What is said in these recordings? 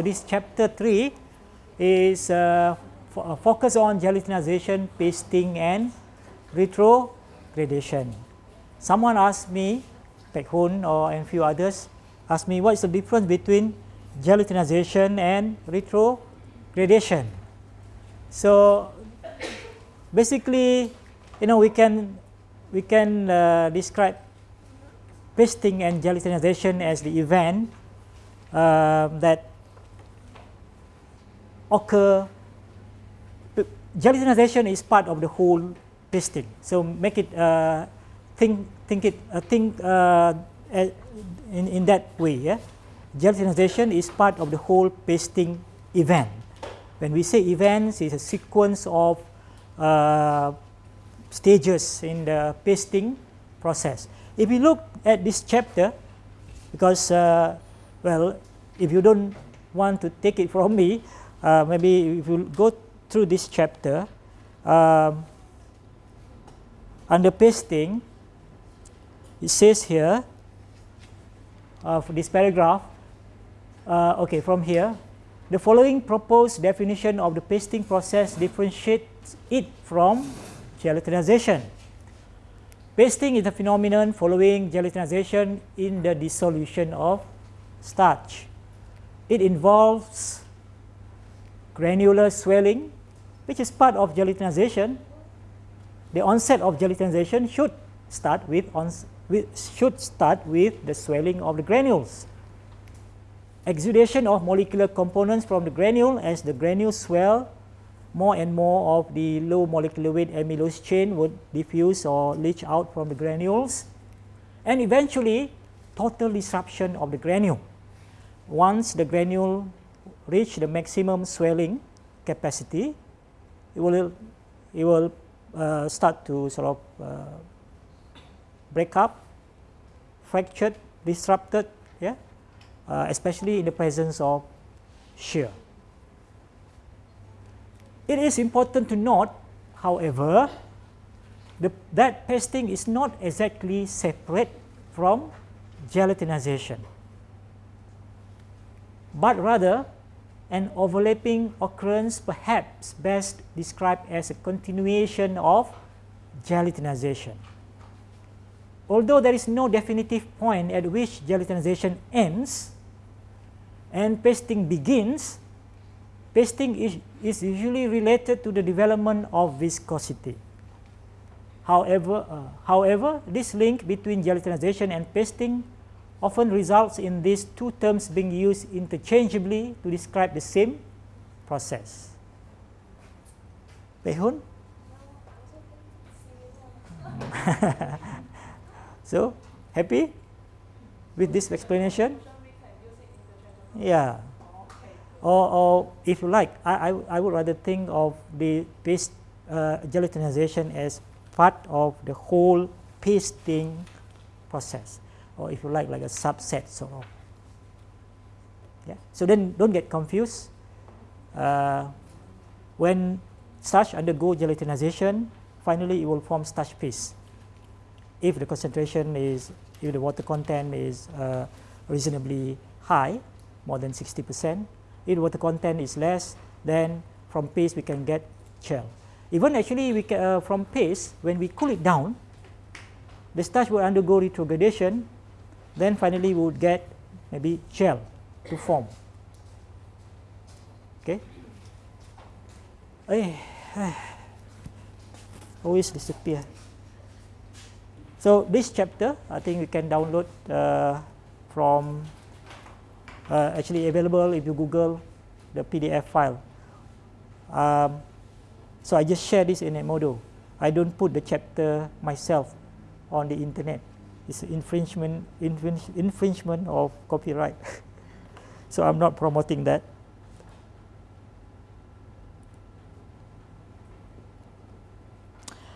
So, this chapter 3 is uh, fo focus on gelatinization, pasting and retrogradation. Someone asked me, Pek Hun or a few others, asked me what is the difference between gelatinization and retrogradation. So, basically you know we can we can uh, describe pasting and gelatinization as the event uh, that occur gelatinization is part of the whole pasting. So, make it uh, think think it uh, think uh, in, in that way yeah. Gelatinization is part of the whole pasting event. When we say events, it's a sequence of uh, stages in the pasting process. If you look at this chapter, because uh, well, if you don't want to take it from me, uh, maybe if you go through this chapter, um, under pasting, it says here of this paragraph, uh, okay, from here, the following proposed definition of the pasting process differentiates it from gelatinization. Pasting is a phenomenon following gelatinization in the dissolution of starch. It involves granular swelling, which is part of gelatinization. The onset of gelatinization should start with, with should start with the swelling of the granules. Exudation of molecular components from the granule as the granules swell more and more of the low molecular weight amylose chain would diffuse or leach out from the granules and eventually total disruption of the granule. Once the granule reach the maximum swelling capacity, it will, it will uh, start to sort of uh, break up, fractured, disrupted, yeah, uh, especially in the presence of shear. It is important to note, however, the, that pasting is not exactly separate from gelatinization, but rather an overlapping occurrence perhaps best described as a continuation of gelatinization. Although there is no definitive point at which gelatinization ends and pasting begins, pasting is, is usually related to the development of viscosity. However, uh, however, this link between gelatinization and pasting often results in these two terms being used interchangeably to describe the same process. Behun? so, happy with this explanation? Yeah or, or if you like, I, I, I, would rather think of the paste uh, gelatinization as part of the whole pasting process, or if you like, like a subset sort of. Yeah. So then don't get confused. Uh, when starch undergo gelatinization, finally it will form starch paste. If the concentration is, if the water content is uh, reasonably high, more than 60 percent, if the water content is less, then from paste we can get gel. Even actually we can, uh, from paste, when we cool it down, the starch will undergo retrogradation, then finally we would get maybe gel to form. Okay. Eh, always disappear. So this chapter, I think we can download uh, from uh, actually available if you Google the PDF file. Um, so I just share this in a module. I don't put the chapter myself on the internet. It's infringement, infringe, infringement of copyright. so I'm not promoting that.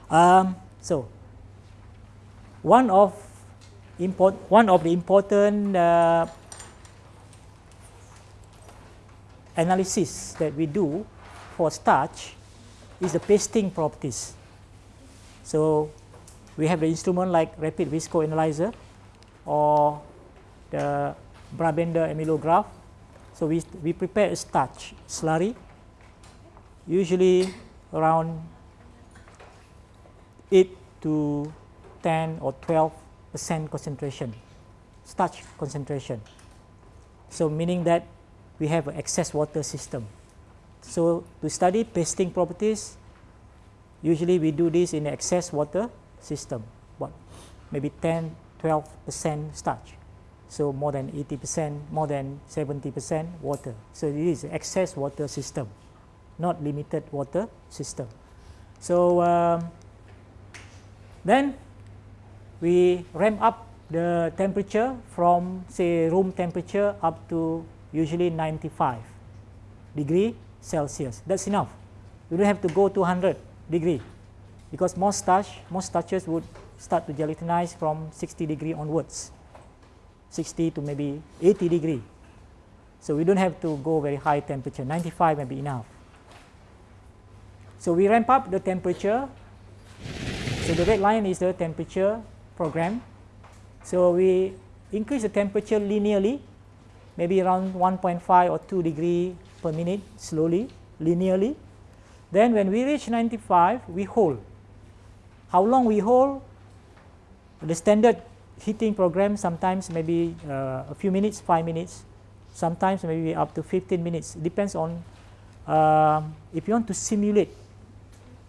Um, so one of import, one of the important uh, analysis that we do for starch is the pasting properties. So we have the instrument like rapid visco analyzer or the Brabender amylograph So we, we prepare a starch slurry, usually around 8 to 10 or 12 percent concentration, starch concentration. So meaning that we have an excess water system. So to study pasting properties, usually we do this in excess water system, what maybe 10, 12 percent starch. So more than 80 percent, more than 70 percent water. So it is excess water system, not limited water system. So um, then we ramp up the temperature from say room temperature up to usually 95 degree Celsius. That's enough. You don't have to go to 100 degree because most starch, most starches would start to gelatinize from 60 degree onwards, 60 to maybe 80 degree. So we don't have to go very high temperature, 95 may be enough. So we ramp up the temperature. So the red line is the temperature program. So we increase the temperature linearly, maybe around 1.5 or 2 degree per minute slowly, linearly. Then when we reach 95, we hold. How long we hold? The standard heating program sometimes maybe uh, a few minutes, 5 minutes, sometimes maybe up to 15 minutes. Depends on uh, if you want to simulate,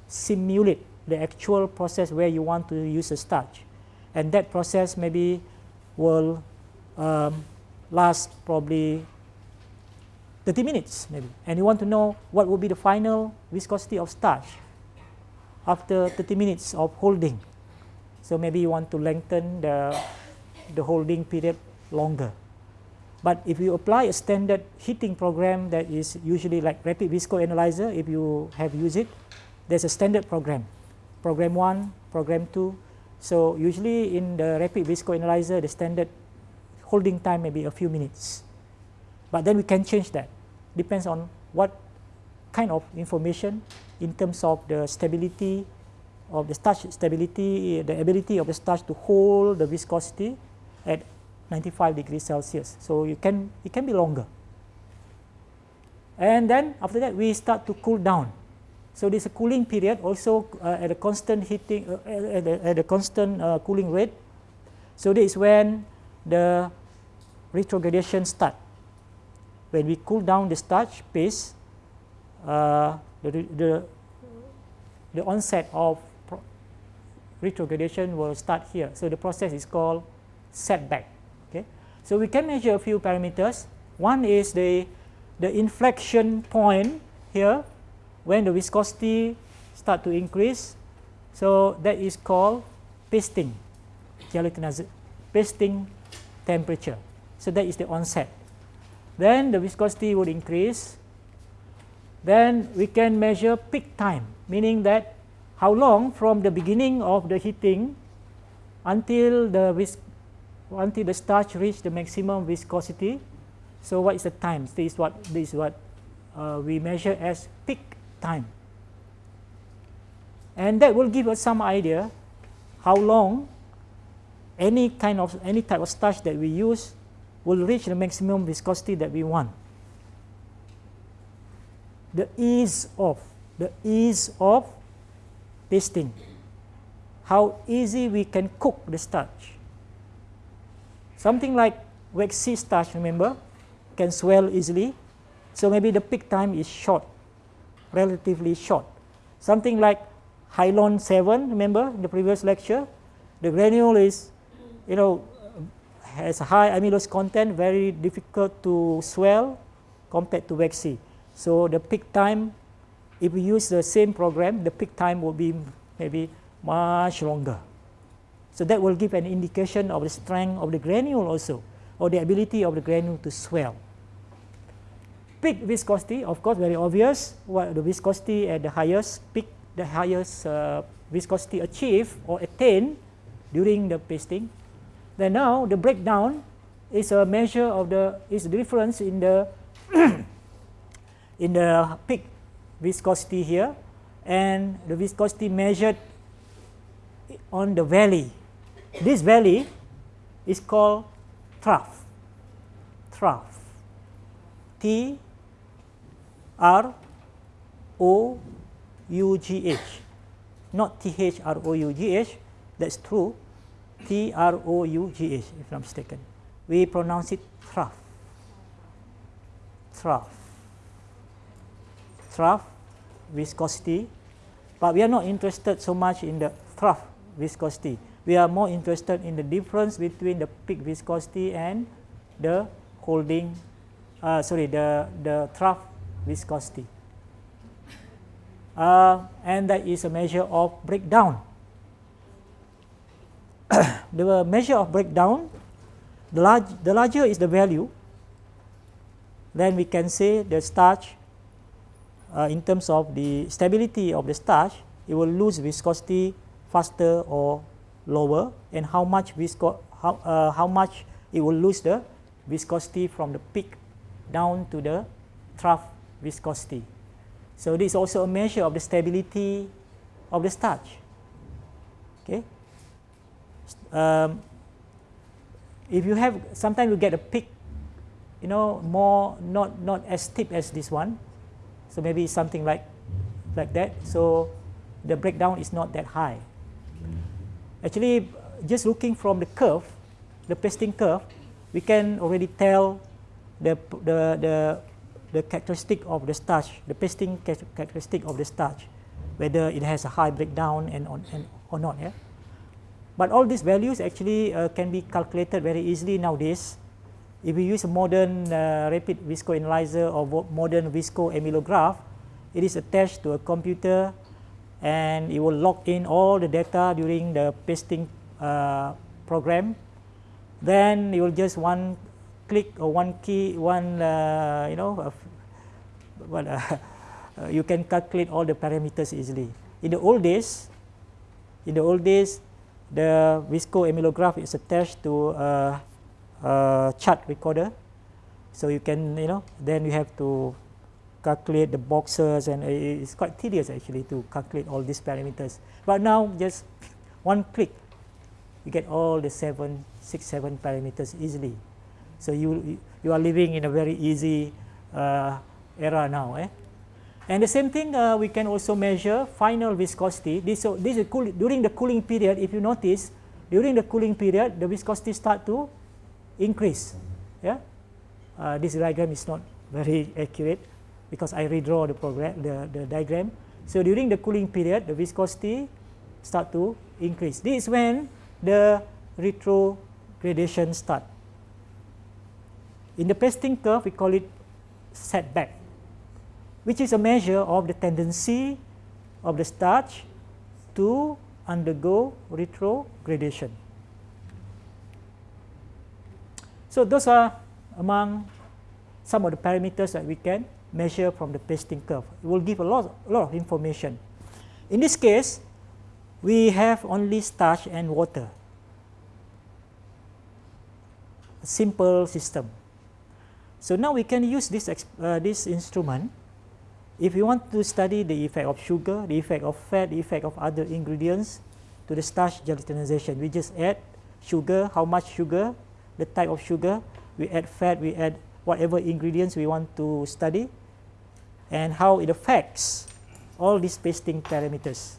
simulate the actual process where you want to use a starch and that process maybe will um, last probably 30 minutes maybe and you want to know what will be the final viscosity of starch after 30 minutes of holding so maybe you want to lengthen the the holding period longer but if you apply a standard heating program that is usually like rapid visco analyzer if you have used it there's a standard program program 1 program 2 so usually in the rapid viscoanalyzer, the standard holding time may be a few minutes. But then we can change that. Depends on what kind of information in terms of the stability of the starch stability, the ability of the starch to hold the viscosity at 95 degrees Celsius. So you can it can be longer. And then after that we start to cool down. So this a cooling period also uh, at a constant heating uh, at, a, at, a, constant uh, cooling rate. So this is when the retrogradation start. When we cool down the starch paste, uh, the, the, the onset of retrogradation will start here. So the process is called setback. Okay. So we can measure a few parameters. One is the the inflection point here when the viscosity start to increase, so that is called pasting, gelatinization, pasting temperature. So that is the onset. Then the viscosity would increase. Then we can measure peak time, meaning that how long from the beginning of the heating until the until the starch reach the maximum viscosity. So what is the time? This is what this is what uh, we measure as peak time. And that will give us some idea how long any kind of any type of starch that we use will reach the maximum viscosity that we want. The ease of the ease of pasting. How easy we can cook the starch. Something like waxy starch, remember, can swell easily. So maybe the peak time is short relatively short. Something like Hylon 7, remember the previous lecture, the granule is, you know, has high amylose content, very difficult to swell compared to waxy. So the peak time, if we use the same program, the peak time will be maybe much longer. So that will give an indication of the strength of the granule also, or the ability of the granule to swell peak viscosity, of course, very obvious. What the viscosity at the highest peak, the highest uh, viscosity achieved or attained during the pasting. Then now the breakdown is a measure of the is the difference in the in the peak viscosity here and the viscosity measured on the valley. This valley is called trough. Trough. T R O U G H, not T H R O U G H, that's true, T R O U G H if I'm mistaken. We pronounce it trough, trough, trough viscosity, but we are not interested so much in the trough viscosity. We are more interested in the difference between the peak viscosity and the holding, uh, sorry, the, the trough viscosity. Uh, and that is a measure of breakdown. the measure of breakdown, the, large, the larger is the value, then we can say the starch uh, in terms of the stability of the starch, it will lose viscosity faster or lower and how much visco how, uh, how much it will lose the viscosity from the peak down to the trough viscosity. So this is also a measure of the stability of the starch. Okay. Um, if you have sometimes you get a peak, you know, more not not as steep as this one. So maybe something like like that. So the breakdown is not that high. Actually, just looking from the curve, the pasting curve, we can already tell the the the the characteristic of the starch, the pasting characteristic of the starch, whether it has a high breakdown and on and or not. Yeah. But all these values actually uh, can be calculated very easily nowadays. If we use a modern uh, rapid viscoanalyzer or modern viscoamylograph, it is attached to a computer and it will log in all the data during the pasting uh, program. Then you will just one click or one key, one uh, you know, well, uh, you can calculate all the parameters easily. In the old days, in the old days, the viscoamylograph is attached to a chart recorder. So you can, you know, then you have to calculate the boxes and it's quite tedious actually to calculate all these parameters. But now just one click, you get all the seven, six, seven parameters easily. So you, you are living in a very easy uh, era now. Eh? And the same thing, uh, we can also measure final viscosity. This, so this is cool, during the cooling period, if you notice, during the cooling period, the viscosity start to increase. Yeah, uh, This diagram is not very accurate because I redraw the, program, the, the diagram. So during the cooling period, the viscosity start to increase. This is when the retrogradation start. In the pasting curve, we call it setback which is a measure of the tendency of the starch to undergo retrogradation. So those are among some of the parameters that we can measure from the pasting curve. It will give a lot, a lot of information. In this case, we have only starch and water. A simple system. So now we can use this, uh, this instrument if you want to study the effect of sugar, the effect of fat, the effect of other ingredients to the starch gelatinization, we just add sugar, how much sugar, the type of sugar, we add fat, we add whatever ingredients we want to study, and how it affects all these pasting parameters.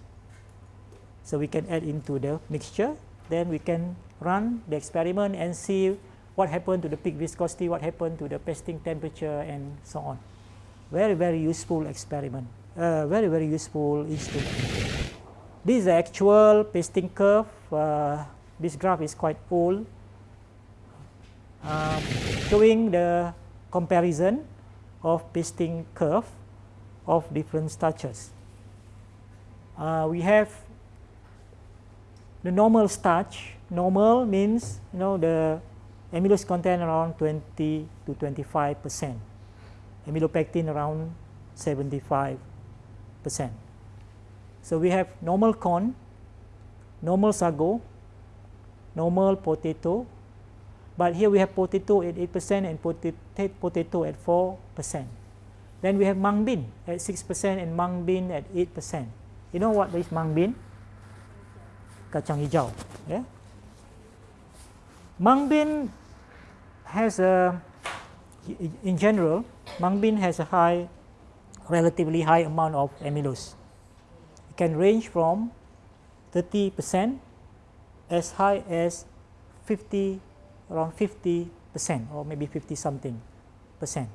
So we can add into the mixture, then we can run the experiment and see what happened to the peak viscosity, what happened to the pasting temperature, and so on. Very very useful experiment uh, very very useful instrument. This is the actual pasting curve uh, this graph is quite old um, showing the comparison of pasting curve of different starches. Uh, we have the normal starch. Normal means you know the amylose content around 20 to 25 percent. Amylopectin around 75 percent. So we have normal corn, normal sago, normal potato, but here we have potato at 8 percent and potato at 4 percent. Then we have mung bean at 6 percent and mung bean at 8 percent. You know what is mung bean? Kacang hijau. Yeah? Mung bean has a in general, mung bean has a high, relatively high amount of amylose. It can range from 30 percent as high as 50, around 50 percent or maybe 50 something percent,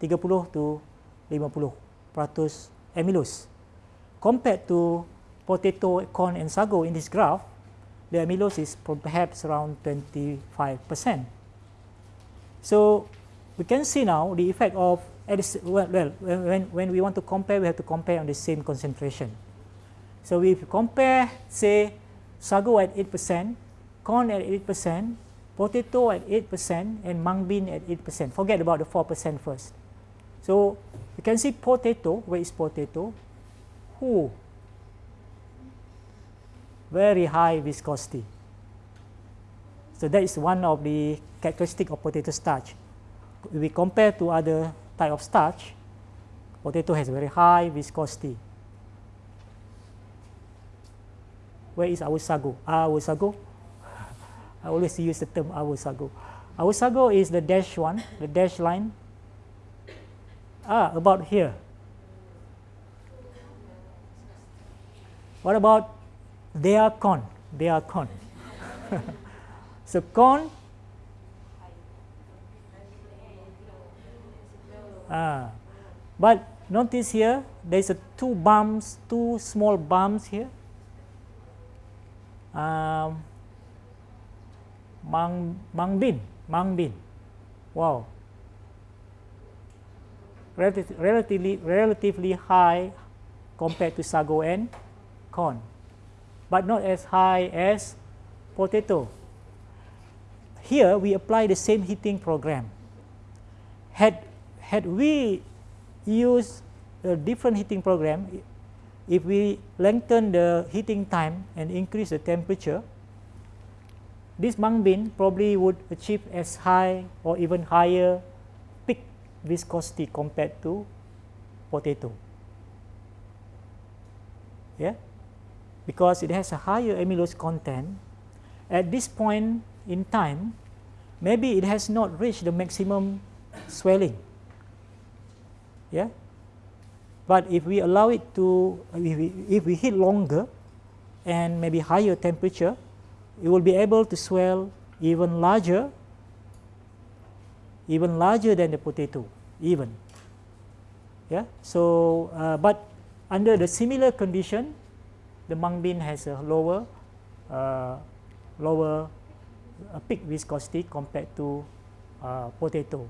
30 to 50 peratus amylose. Compared to potato, corn and sago in this graph, the amylose is perhaps around 25 percent. So we can see now the effect of well, well when, when we want to compare we have to compare on the same concentration. So if you compare say sago at 8 percent, corn at 8 percent, potato at 8 percent and mung bean at 8 percent. Forget about the 4 percent first. So you can see potato, where is potato? Who? Very high viscosity. So that is one of the characteristic of potato starch. If we compare to other type of starch, potato has very high viscosity. Where is our sago? Our ah, sago. I always use the term our sago. Our sago is the dash one, the dash line. Ah, about here. What about their corn? are corn. So, corn ah, but notice here there is a two bumps, two small bumps here. Um, mung, mung bean, mung bean. Wow. Relatively, relatively high compared to sago and corn, but not as high as potato here we apply the same heating program. Had, had we used a different heating program, if we lengthen the heating time and increase the temperature, this mung bean probably would achieve as high or even higher peak viscosity compared to potato. Yeah? Because it has a higher amylose content. At this point, in time, maybe it has not reached the maximum swelling. Yeah? But if we allow it to, if we, if we heat longer and maybe higher temperature, it will be able to swell even larger, even larger than the potato, even. Yeah? So, uh, but under the similar condition, the mung bean has a lower, uh, lower a peak viscosity compared to uh, potato.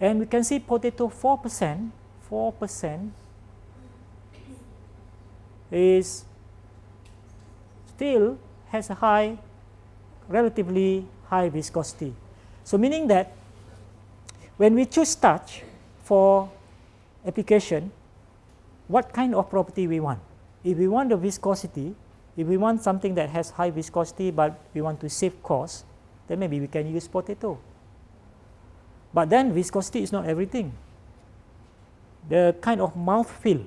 And we can see potato 4%, 4% is still has a high, relatively high viscosity. So meaning that when we choose starch for application, what kind of property we want? If we want the viscosity, if we want something that has high viscosity but we want to save cost, then maybe we can use potato. But then viscosity is not everything. The kind of mouthfeel,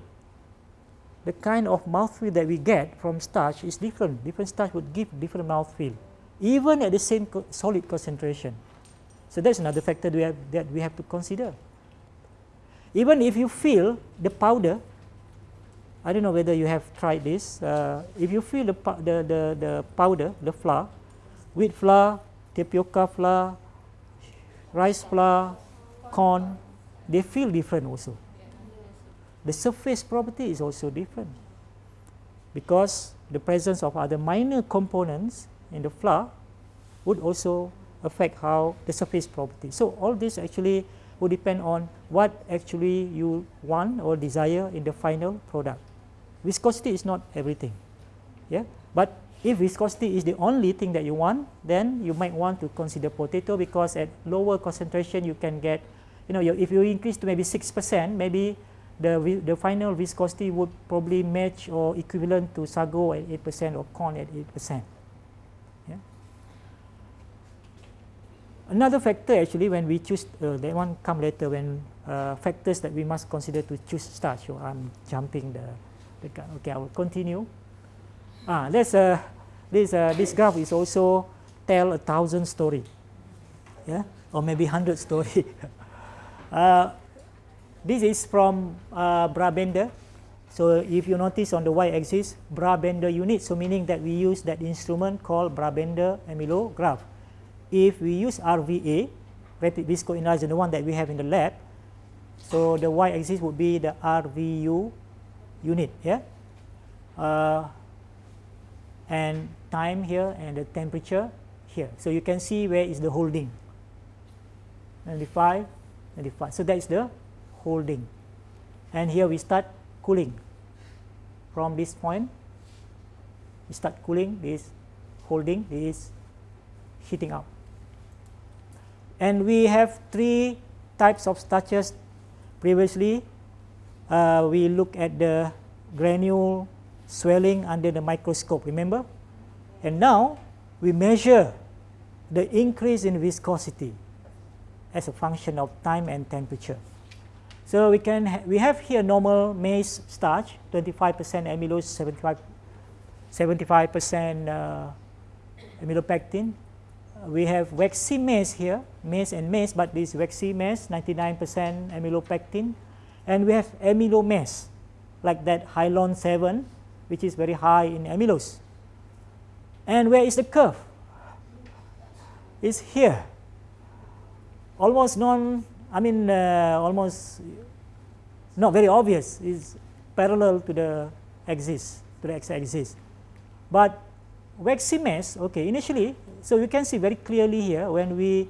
the kind of mouthfeel that we get from starch is different. Different starch would give different mouthfeel, even at the same co solid concentration. So that's another factor we have, that we have to consider. Even if you feel the powder I don't know whether you have tried this. Uh, if you feel the, the, the, the powder, the flour, wheat flour, tapioca flour, rice flour, corn, they feel different also. The surface property is also different because the presence of other minor components in the flour would also affect how the surface property. So all this actually will depend on what actually you want or desire in the final product viscosity is not everything. Yeah? But if viscosity is the only thing that you want, then you might want to consider potato because at lower concentration you can get, you know, if you increase to maybe 6%, maybe the, the final viscosity would probably match or equivalent to sago at 8% or corn at 8%. Yeah? Another factor actually when we choose, uh, that one come later when uh, factors that we must consider to choose starch. So I'm jumping the Okay, I will continue. Ah, this uh, this uh, this graph is also tell a thousand story, yeah, or maybe hundred story. Uh, this is from uh, Brabender. So if you notice on the y-axis, Brabender unit, so meaning that we use that instrument called Brabender amylograph. If we use RVA, rapid viscoanalyzer, the one that we have in the lab, so the y-axis would be the RVU unit, yeah, uh, and time here and the temperature here. So you can see where is the holding. 95, 95. So that is the holding. And here we start cooling. From this point, we start cooling, this holding, this heating up. And we have three types of starches. Previously, uh, we look at the granule swelling under the microscope, remember? And now, we measure the increase in viscosity as a function of time and temperature. So we can ha we have here normal maize starch, 25% amylose, 75 percent uh, amylopectin. Uh, we have waxy maize here, maize and maize, but this waxy maize, 99% amylopectin, and we have amylomaize, like that Hylon 7, which is very high in amylose. And where is the curve? It's here. Almost non, I mean, uh, almost not very obvious. It's parallel to the axis, to the x-axis. But waxy maize, okay, initially, so you can see very clearly here when we,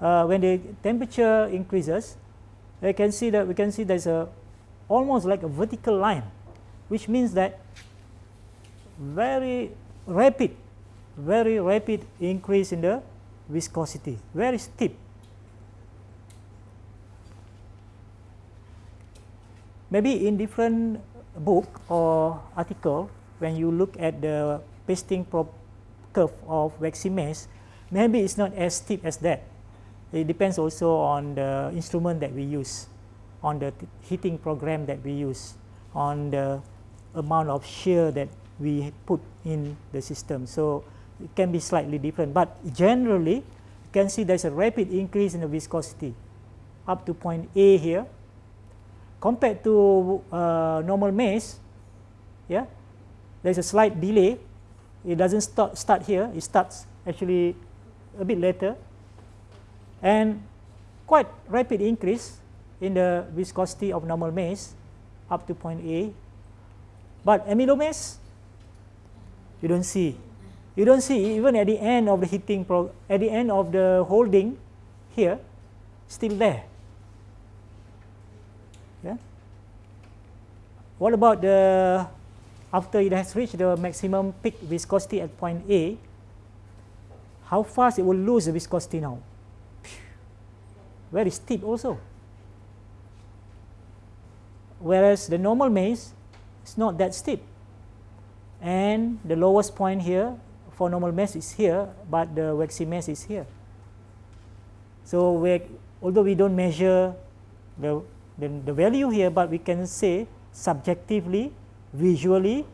uh, when the temperature increases, you can see that we can see there's a almost like a vertical line, which means that very rapid very rapid increase in the viscosity, very steep. Maybe in different book or article, when you look at the pasting curve of waxy maize, maybe it's not as steep as that. It depends also on the instrument that we use, on the heating program that we use, on the amount of shear that we put in the system. So it can be slightly different, but generally you can see there's a rapid increase in the viscosity up to point A here compared to uh, normal maize yeah there's a slight delay. It doesn't start, start here. It starts actually a bit later. And quite rapid increase in the viscosity of normal maize up to point A. But amylomaize you don't see. You don't see even at the end of the heating, at the end of the holding here, still there. What about the after it has reached the maximum peak viscosity at point A? How fast it will lose the viscosity now? Very steep also. Whereas the normal maize is not that steep. And the lowest point here for normal maize is here, but the waxy maize is here. So we, although we don't measure the, the, the value here, but we can say subjectively, visually,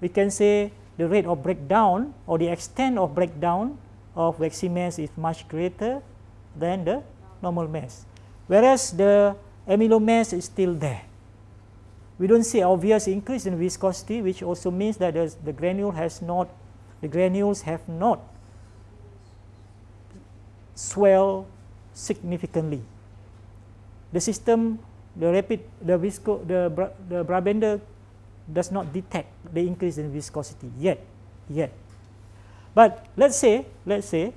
we can say the rate of breakdown or the extent of breakdown of waxy maize is much greater than the normal maize. Whereas the amylomaize is still there. We don't see obvious increase in viscosity, which also means that the granule has not the granules have not swelled significantly. The system, the rapid, the visco, the, the Brabender does not detect the increase in viscosity yet, yet. But let's say, let's say,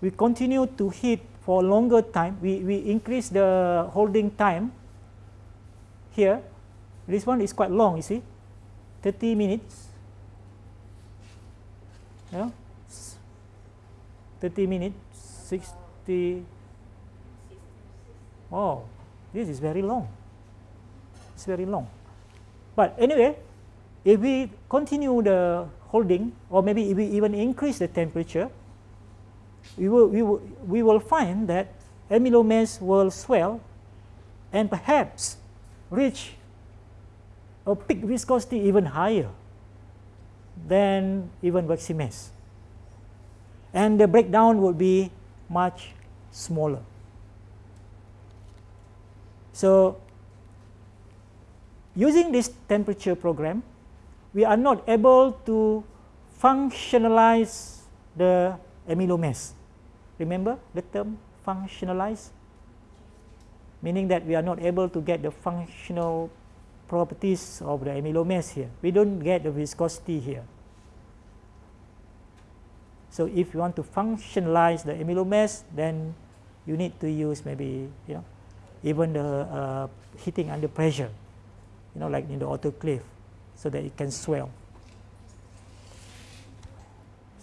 we continue to heat for longer time, we, we increase the holding time here. This one is quite long, you see, 30 minutes. Yeah 30 minutes 60 oh this is very long it's very long but anyway if we continue the holding or maybe if we even increase the temperature we will, we will, we will find that amylomaize will swell and perhaps reach a peak viscosity even higher than even waxy maize. And the breakdown would be much smaller. So, using this temperature program, we are not able to functionalize the amylomaize. Remember the term functionalize? Meaning that we are not able to get the functional properties of the amylomaize here. We don't get the viscosity here. So if you want to functionalize the amylomaize, then you need to use maybe you know even the uh, heating under pressure, you know like in the autoclave, so that it can swell.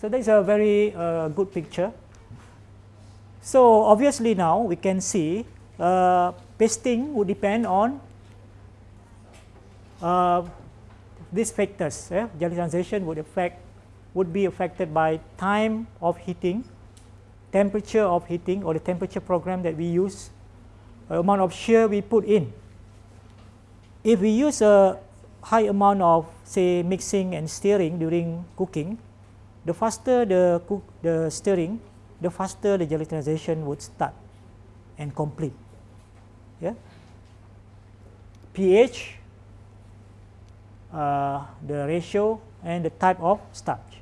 So that's a very uh, good picture. So obviously now we can see uh, pasting would depend on uh, these factors. Yeah? Would affect would be affected by time of heating, temperature of heating or the temperature program that we use, amount of shear we put in. If we use a high amount of say mixing and stirring during cooking, the faster the cook the stirring, the faster the gelatinization would start and complete. Yeah. pH, uh, the ratio and the type of starch.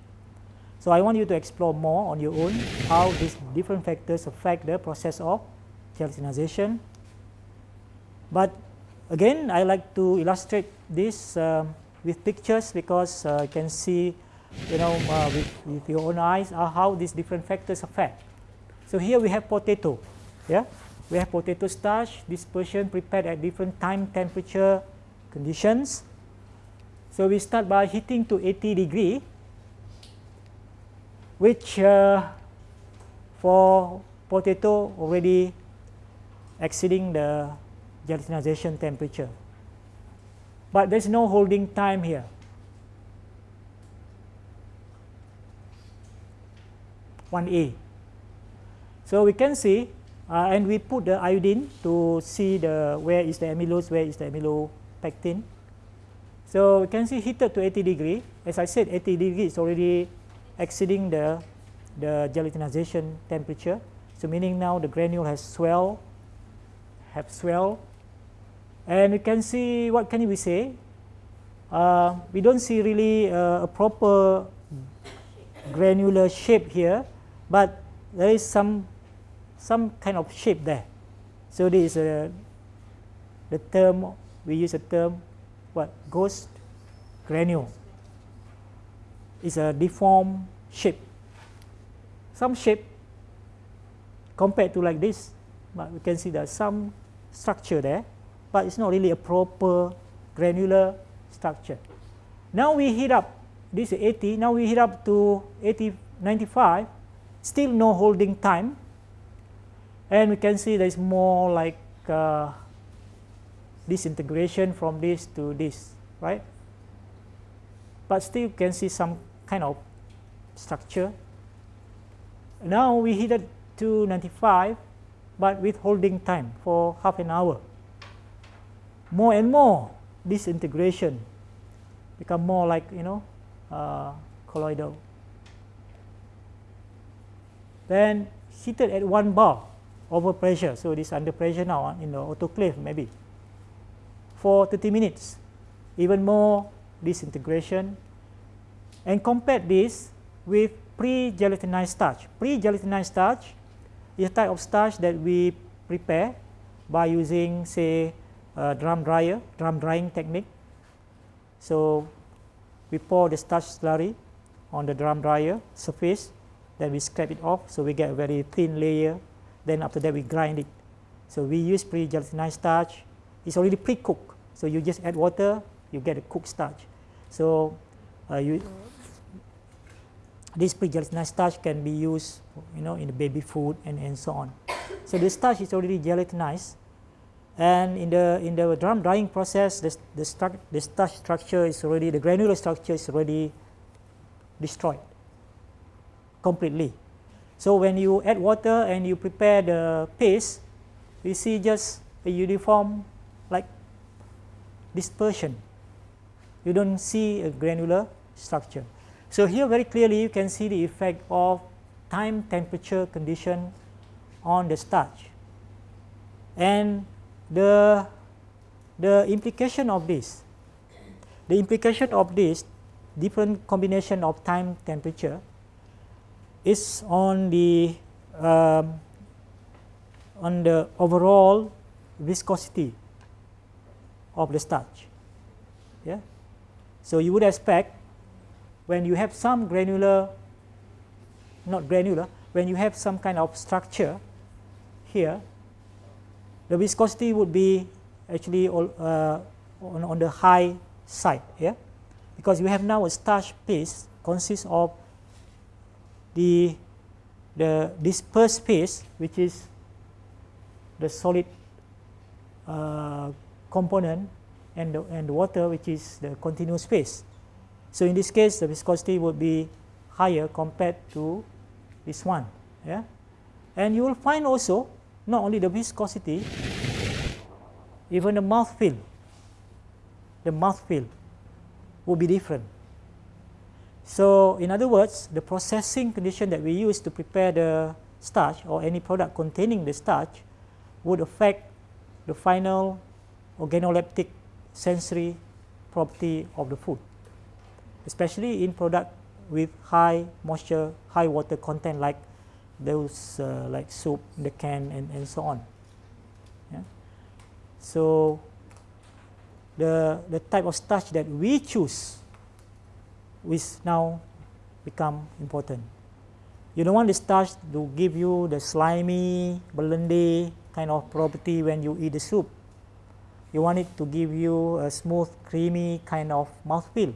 So I want you to explore more on your own how these different factors affect the process of gelatinization. But again, I like to illustrate this um, with pictures because uh, you can see, you know, uh, with, with, your own eyes uh, how these different factors affect. So here we have potato. Yeah, we have potato starch dispersion prepared at different time temperature conditions. So we start by heating to 80 degree which uh, for potato already exceeding the gelatinization temperature. But there is no holding time here. One A. So we can see, uh, and we put the iodine to see the where is the amylose, where is the amylopectin. So we can see heated to 80 degree. As I said, 80 degree is already exceeding the, the gelatinization temperature. So meaning now the granule has swelled, have swelled. And you can see, what can we say? Uh, we don't see really uh, a proper granular shape here, but there is some, some kind of shape there. So this is a, the term, we use a term, what, ghost granule is a deformed shape. Some shape compared to like this, but we can see there's some structure there, but it's not really a proper granular structure. Now we heat up, this is 80, now we heat up to 80, 95, still no holding time, and we can see there's more like uh, disintegration from this to this, right? But still you can see some kind of structure. Now we heat it to 95, but with holding time for half an hour. More and more disintegration become more like you know uh, colloidal. Then heated at one bar over pressure. So this under pressure now uh, in the autoclave maybe for 30 minutes. Even more disintegration and compare this with pre-gelatinized starch. Pre-gelatinized starch is a type of starch that we prepare by using say a drum dryer, drum drying technique. So we pour the starch slurry on the drum dryer surface, then we scrape it off so we get a very thin layer. Then after that we grind it. So we use pre-gelatinized starch. It's already pre-cooked. So you just add water, you get a cooked starch. So uh, you, this pre-gelatinized starch can be used you know in the baby food and, and so on. So the starch is already gelatinized and in the in the drum drying process the, the, stru the starch structure is already the granular structure is already destroyed completely. So when you add water and you prepare the paste you see just a uniform like dispersion. You don't see a granular structure. So here very clearly you can see the effect of time temperature condition on the starch. And the, the implication of this, the implication of this different combination of time temperature is on the um, on the overall viscosity of the starch. Yeah. So you would expect when you have some granular, not granular, when you have some kind of structure here, the viscosity would be actually all, uh, on, on the high side yeah? because you have now a starch paste consists of the the dispersed phase which is the solid uh, component and the, and the water which is the continuous phase. So in this case the viscosity would be higher compared to this one. Yeah? And you will find also not only the viscosity, even the mouthfeel, the mouthfeel will be different. So in other words, the processing condition that we use to prepare the starch or any product containing the starch would affect the final organoleptic sensory property of the food, especially in product with high moisture, high water content like those uh, like soup, the can and, and so on. Yeah. So the, the type of starch that we choose is now become important. You don't want the starch to give you the slimy, belende kind of property when you eat the soup. You want it to give you a smooth, creamy kind of mouthfeel.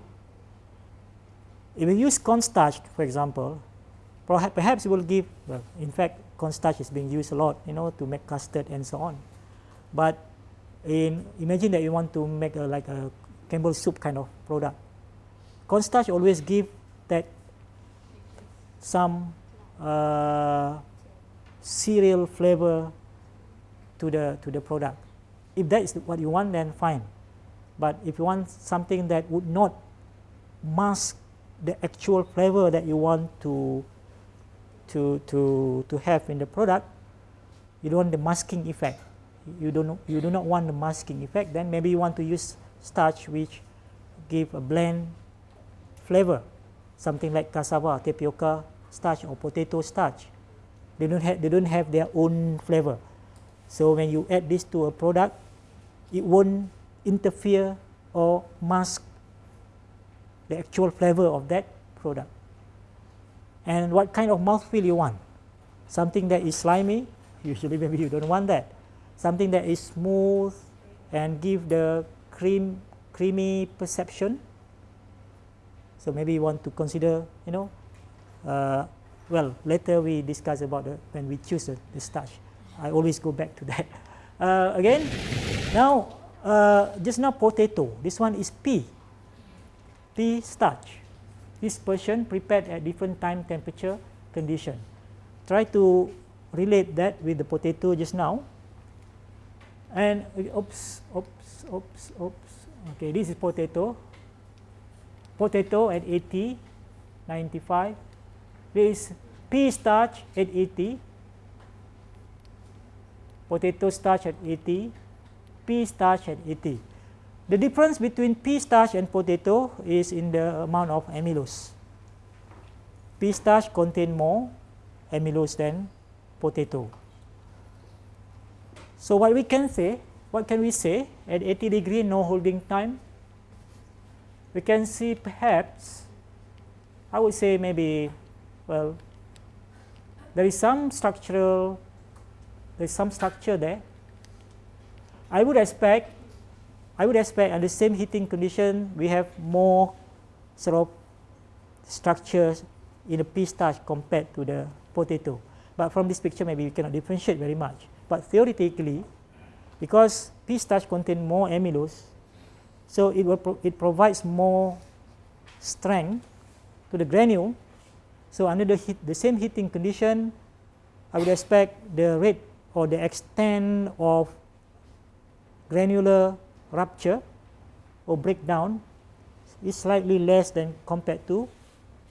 If you use cornstarch, for example, perhaps it will give, well, in fact, cornstarch is being used a lot, you know, to make custard and so on. But in, imagine that you want to make a, like a Campbell soup kind of product cornstarch always give that some uh, cereal flavor to the to the product. If that is what you want, then fine. But if you want something that would not mask the actual flavor that you want to to to to have in the product, you don't want the masking effect. You don't you do not want the masking effect. Then maybe you want to use starch which give a blend flavor, something like cassava, tapioca starch or potato starch. They don't have, they don't have their own flavor. So when you add this to a product, it won't interfere or mask the actual flavor of that product. And what kind of mouthfeel you want? Something that is slimy, usually maybe you don't want that. Something that is smooth and give the cream, creamy perception, so maybe you want to consider, you know, uh, well, later we discuss about the, when we choose the, the starch. I always go back to that. Uh, again, now, uh, just now potato. This one is pea, pea starch. This portion prepared at different time temperature condition. Try to relate that with the potato just now. And oops, oops, oops, oops. Okay, this is potato potato at 80, 95. There is pea starch at 80, potato starch at 80, pea starch at 80. The difference between pea starch and potato is in the amount of amylose. Pea starch contain more amylose than potato. So what we can say, what can we say at 80 degree no holding time we can see perhaps, I would say maybe, well, there is some structural, there is some structure there. I would expect, I would expect under the same heating condition, we have more sort of structures in the pea starch compared to the potato. But from this picture, maybe we cannot differentiate very much. But theoretically, because pea starch contain more amylose, so it, will pro it provides more strength to the granule. So under the, heat, the same heating condition, I would expect the rate or the extent of granular rupture or breakdown is slightly less than compared to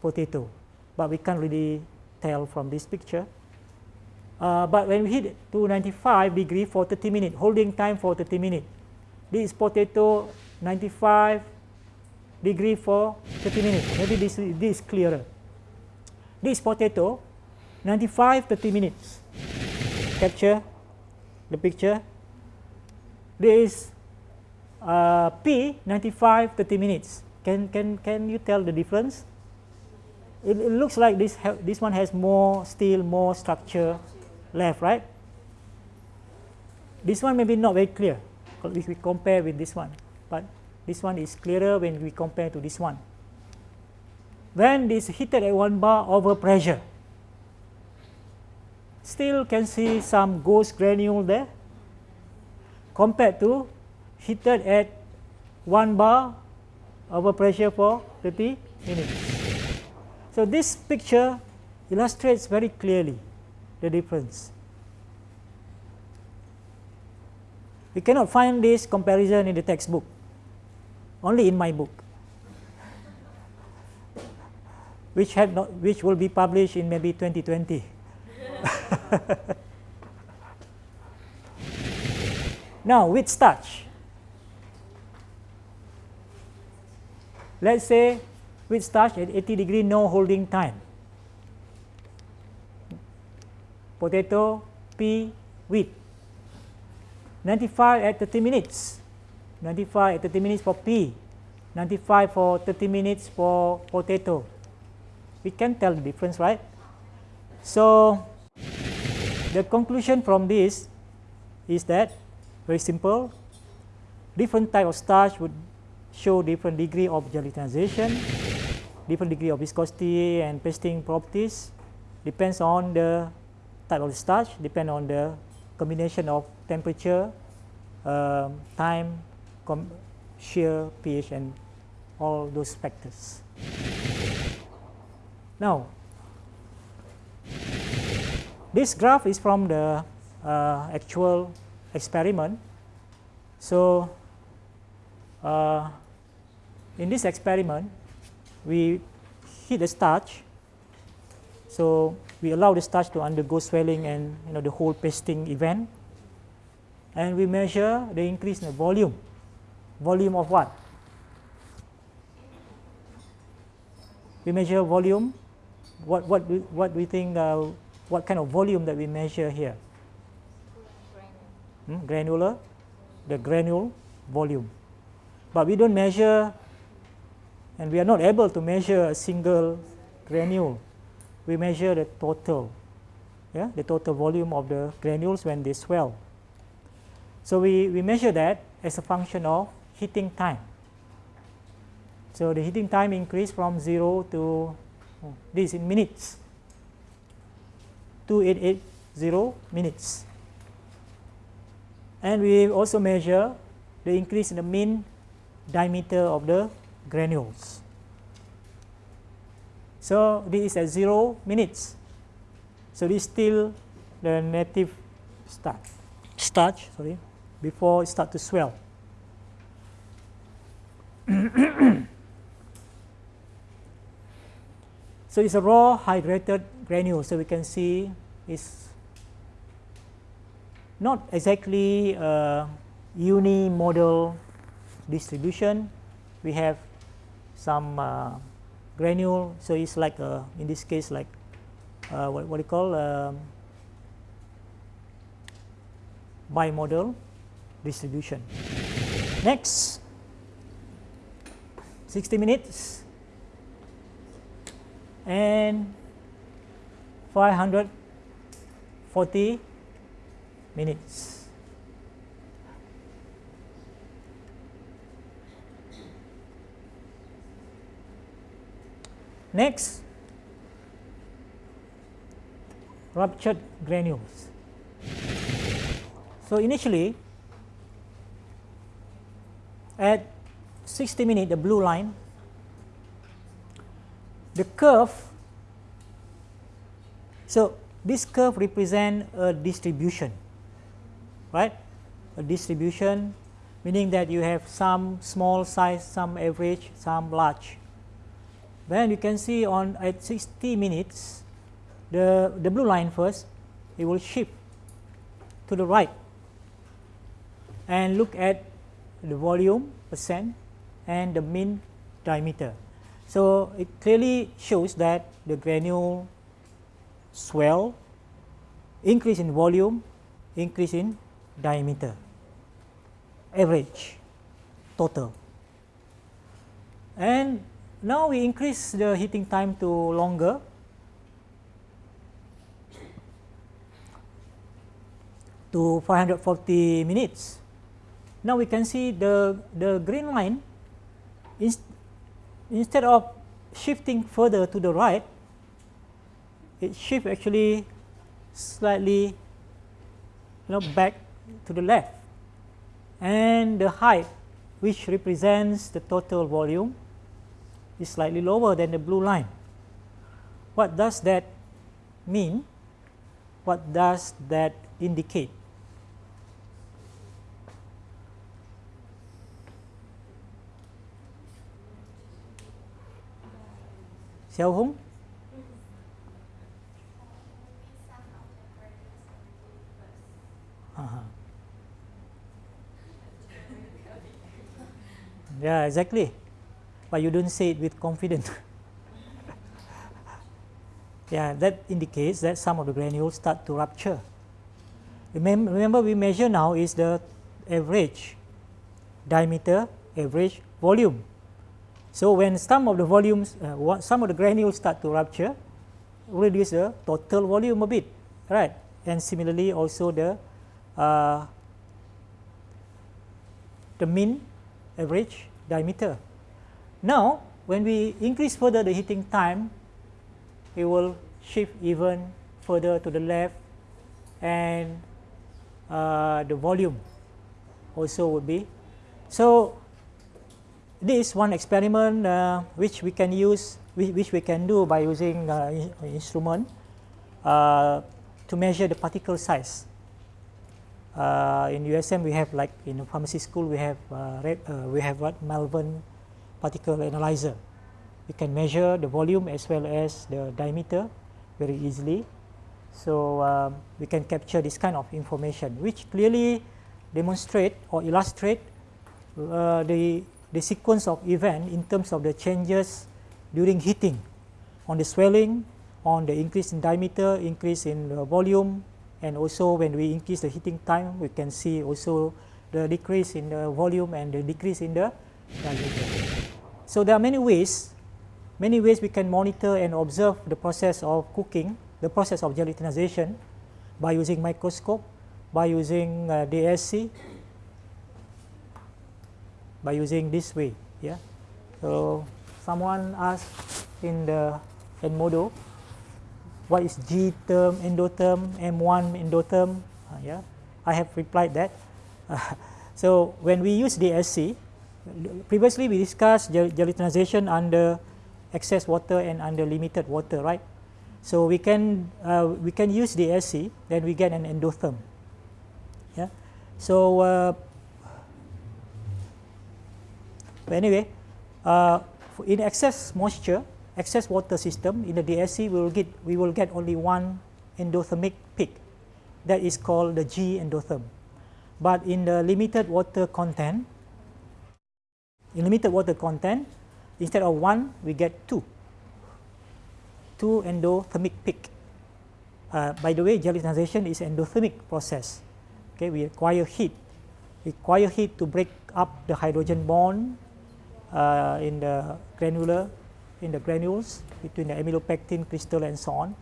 potato. But we can't really tell from this picture. Uh, but when we hit to 95 degree for 30 minutes, holding time for 30 minutes, this is potato 95 degree for 30 minutes. Maybe this, this is clearer. This potato 95 30 minutes. Capture the picture. This uh, P 95 30 minutes. Can, can, can you tell the difference? It, it looks like this, this one has more still more structure left, right? This one maybe not very clear if we compare with this one, but this one is clearer when we compare to this one. When this heated at 1 bar over pressure, still can see some ghost granule there compared to heated at 1 bar over pressure for 30 minutes. So this picture illustrates very clearly the difference. We cannot find this comparison in the textbook, only in my book, which, have not, which will be published in maybe 2020. now with starch, let's say with starch at 80 degree no holding time. Potato, pea, wheat. 95 at 30 minutes. 95 at 30 minutes for pea. 95 for 30 minutes for potato. We can tell the difference, right? So the conclusion from this is that very simple. Different type of starch would show different degree of gelatinization, different degree of viscosity and pasting properties. Depends on the type of starch, depend on the combination of temperature, um, time, shear, pH and all those factors. Now, this graph is from the uh, actual experiment. So, uh, in this experiment, we heat the starch. So, we allow the starch to undergo swelling and you know the whole pasting event. And we measure the increase in the volume. Volume of what? We measure volume. What what what do we think uh, what kind of volume that we measure here? Hmm? Granular, the granule volume. But we don't measure, and we are not able to measure a single granule. We measure the total, yeah, the total volume of the granules when they swell. So we, we measure that as a function of heating time. So the heating time increased from 0 to oh, this in minutes. 2880 minutes. And we also measure the increase in the mean diameter of the granules. So this is at 0 minutes. So this is still the native starch, starch sorry, before it start to swell. so it's a raw hydrated granule. So we can see it's not exactly a unimodal distribution. We have some uh, granule, so it's like a, in this case like uh, what, what you call um, bimodal distribution. Next, 60 minutes and 540 minutes. Next, ruptured granules. So initially, at 60 minutes, the blue line, the curve, so this curve represent a distribution, right? A distribution meaning that you have some small size, some average, some large. Then you can see on at 60 minutes, the, the blue line first, it will shift to the right and look at the volume percent and the mean diameter. So, it clearly shows that the granule swell, increase in volume, increase in diameter, average, total. And now we increase the heating time to longer to 540 minutes. Now we can see the, the green line inst instead of shifting further to the right, it shift actually slightly you know back to the left and the height which represents the total volume is slightly lower than the blue line. What does that mean? What does that indicate? Xiao Hong? Uh -huh. Yeah, exactly. But you don't say it with confidence. yeah, that indicates that some of the granules start to rupture. Remember, we measure now is the average diameter, average volume. So, when some of the volumes, uh, some of the granules start to rupture, reduce the total volume a bit, right? And similarly, also the uh, the mean average diameter. Now, when we increase further the heating time, it will shift even further to the left and uh, the volume also would be. So, this one experiment uh, which we can use, which we can do by using uh, instrument uh, to measure the particle size. Uh, in USM, we have like in pharmacy school, we have uh, uh, we have what Malvern particle analyzer. We can measure the volume as well as the diameter very easily. So um, we can capture this kind of information, which clearly demonstrate or illustrate the the sequence of event in terms of the changes during heating on the swelling, on the increase in diameter, increase in volume, and also when we increase the heating time, we can see also the decrease in the volume and the decrease in the diameter. So there are many ways, many ways we can monitor and observe the process of cooking, the process of gelatinization by using microscope, by using uh, DSC, by using this way. Yeah. So someone asked in the Edmodo, what is G term, endotherm, M1 endotherm? Uh, yeah, I have replied that. Uh, so when we use DSC, previously we discussed gel gelatinization under excess water and under limited water, right? So we can uh, we can use DSC, then we get an endotherm. Yeah. So uh, But anyway, uh, in excess moisture, excess water system in the DSC, we will get we will get only one endothermic peak. That is called the G endotherm. But in the limited water content, limited water content, instead of one, we get two. Two endothermic peak. Uh, by the way, gelatinization is endothermic process. Okay, we require heat. We require heat to break up the hydrogen bond uh, in the granular in the granules between the amylopectin crystal and so on.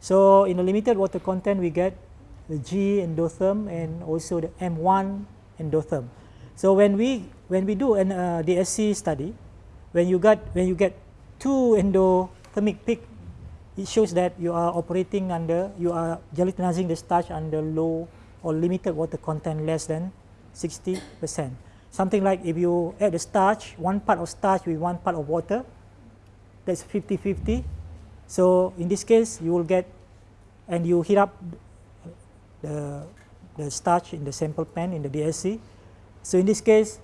So in the limited water content we get the G endotherm and also the M1 endotherm. So when we when we do an uh, DSC study, when you got when you get two endothermic peak, it shows that you are operating under you are gelatinizing the starch under low or limited water content less than 60 percent something like if you add the starch, one part of starch with one part of water, that's 50-50. So in this case, you will get, and you heat up the, the starch in the sample pan in the DSC. So in this case,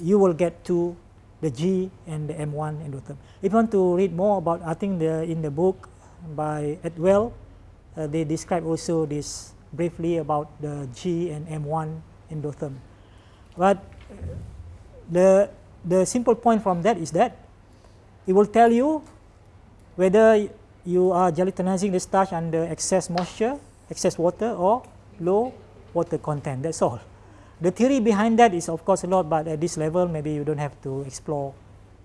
you will get to the G and the M1 endotherm. If you want to read more about, I think the, in the book by Edwell, uh, they describe also this briefly about the G and M1 endotherm. But the, the simple point from that is that it will tell you whether you are gelatinizing the starch under excess moisture, excess water or low water content, that's all. The theory behind that is of course a lot, but at this level maybe you don't have to explore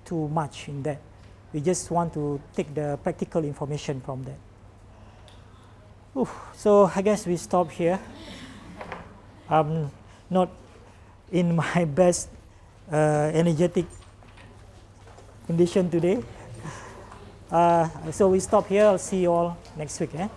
too much in that. We just want to take the practical information from that. Oof, so I guess we stop here. I'm not in my best uh, energetic condition today. Uh, so we stop here. I'll see you all next week. Eh?